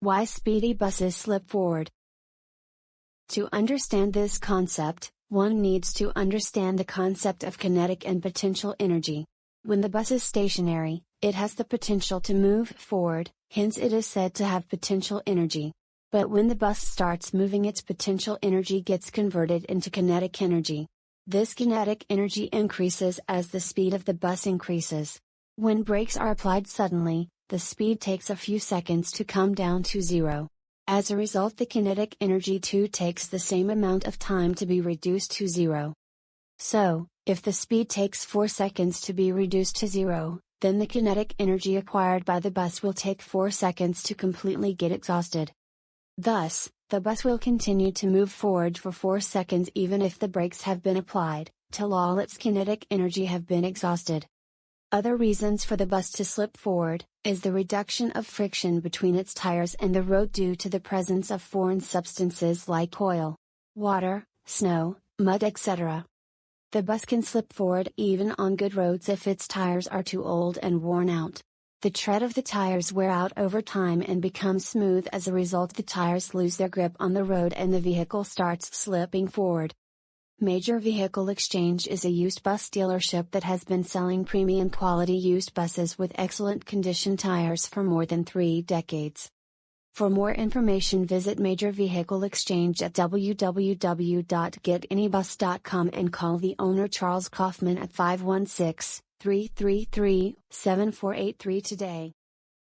Why speedy buses slip forward. To understand this concept, one needs to understand the concept of kinetic and potential energy. When the bus is stationary, it has the potential to move forward, hence it is said to have potential energy. But when the bus starts moving its potential energy gets converted into kinetic energy. This kinetic energy increases as the speed of the bus increases. When brakes are applied suddenly, the speed takes a few seconds to come down to zero. As a result the kinetic energy too takes the same amount of time to be reduced to zero. So, if the speed takes 4 seconds to be reduced to zero, then the kinetic energy acquired by the bus will take 4 seconds to completely get exhausted. Thus, the bus will continue to move forward for 4 seconds even if the brakes have been applied, till all its kinetic energy have been exhausted. Other reasons for the bus to slip forward, is the reduction of friction between its tires and the road due to the presence of foreign substances like oil, water, snow, mud etc. The bus can slip forward even on good roads if its tires are too old and worn out. The tread of the tires wear out over time and become smooth as a result the tires lose their grip on the road and the vehicle starts slipping forward. Major Vehicle Exchange is a used bus dealership that has been selling premium quality used buses with excellent condition tires for more than three decades. For more information visit Major Vehicle Exchange at www.getanybus.com and call the owner Charles Kaufman at 516 333 7483 today.